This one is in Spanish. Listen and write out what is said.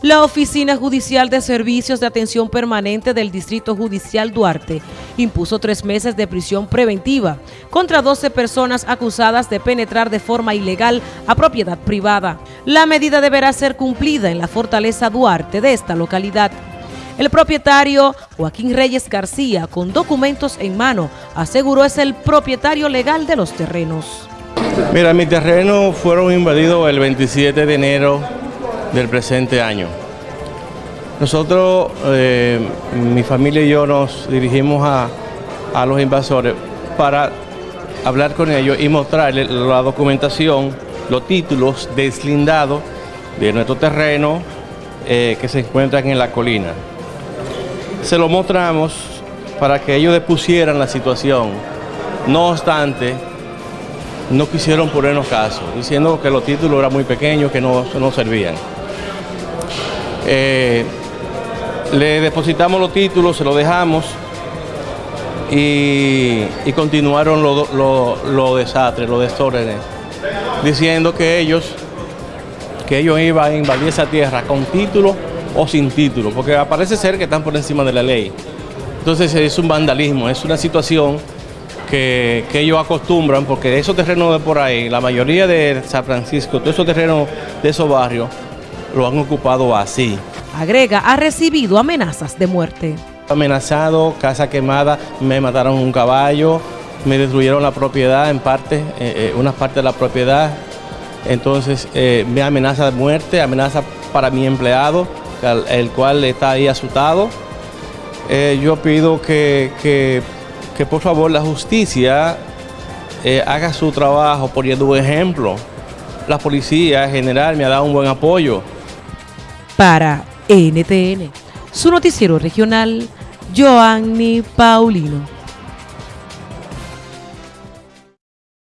La Oficina Judicial de Servicios de Atención Permanente del Distrito Judicial Duarte impuso tres meses de prisión preventiva contra 12 personas acusadas de penetrar de forma ilegal a propiedad privada. La medida deberá ser cumplida en la Fortaleza Duarte de esta localidad. El propietario Joaquín Reyes García, con documentos en mano, aseguró es el propietario legal de los terrenos. Mira, mis terrenos fueron invadidos el 27 de enero del presente año. Nosotros, eh, mi familia y yo nos dirigimos a, los invasores para hablar con ellos y mostrarles la documentación, los títulos deslindados de nuestro terreno eh, que se encuentran en la colina. Se lo mostramos para que ellos depusieran la situación. No obstante, no quisieron ponernos caso, diciendo que los títulos eran muy pequeños, que no, no servían. Eh, le depositamos los títulos, se los dejamos y, continuaron los lo, desastres, los desórdenes, diciendo que ellos, que ellos iban a invadir esa tierra con título o sin título, porque parece ser que están por encima de la ley. Entonces es un vandalismo, es una situación que, que, ellos acostumbran, porque esos terrenos de por ahí, la mayoría de San Francisco, todos esos terrenos de esos barrios, lo han ocupado así. Agrega, ha recibido amenazas de muerte. Amenazado, casa quemada, me mataron un caballo, me destruyeron la propiedad en parte, eh, eh, una parte de la propiedad. Entonces eh, me amenaza de muerte, amenaza para mi empleado, el, cual está ahí asustado. yo pido que, que, por favor la justicia haga su trabajo poniendo un ejemplo. La policía en general me ha dado un buen apoyo. Para NTN, su noticiero regional, Joanny Paulino.